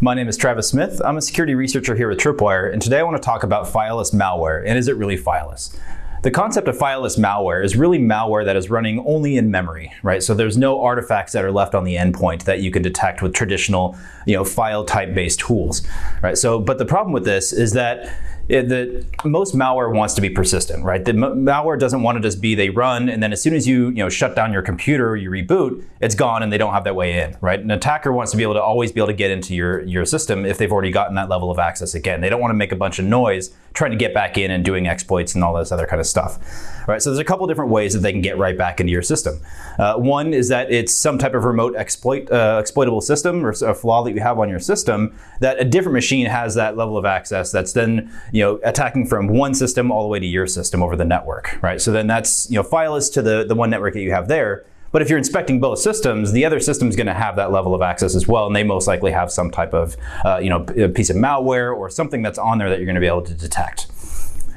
My name is Travis Smith. I'm a security researcher here at Tripwire, and today I want to talk about fileless malware, and is it really fileless? The concept of fileless malware is really malware that is running only in memory, right? So there's no artifacts that are left on the endpoint that you can detect with traditional, you know, file type based tools, right? So, but the problem with this is that it, the, most malware wants to be persistent, right? The malware doesn't want to just be they run and then as soon as you you know shut down your computer or you reboot, it's gone and they don't have that way in, right? An attacker wants to be able to always be able to get into your your system if they've already gotten that level of access again. They don't want to make a bunch of noise trying to get back in and doing exploits and all this other kind of stuff, right? So there's a couple different ways that they can get right back into your system. Uh, one is that it's some type of remote exploit uh, exploitable system or a flaw that you have on your system that a different machine has that level of access that's then you know, attacking from one system all the way to your system over the network, right? So then that's, you know, fileless to the, the one network that you have there. But if you're inspecting both systems, the other system is going to have that level of access as well, and they most likely have some type of, uh, you know, piece of malware or something that's on there that you're going to be able to detect.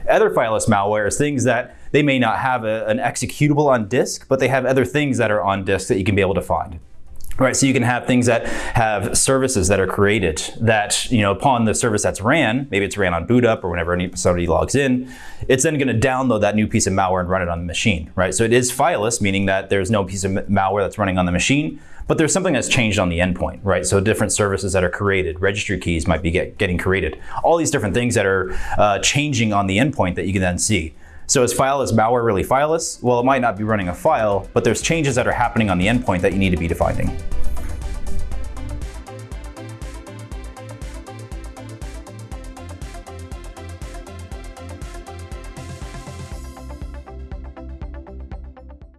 Other fileless malware is things that they may not have a, an executable on disk, but they have other things that are on disk that you can be able to find. Right, so you can have things that have services that are created that, you know, upon the service that's ran, maybe it's ran on boot up or whenever somebody logs in, it's then going to download that new piece of malware and run it on the machine, right? So it is fileless, meaning that there's no piece of malware that's running on the machine, but there's something that's changed on the endpoint, right? So different services that are created, registry keys might be get, getting created, all these different things that are uh, changing on the endpoint that you can then see. So is fileless malware really fileless? Well, it might not be running a file, but there's changes that are happening on the endpoint that you need to be defining.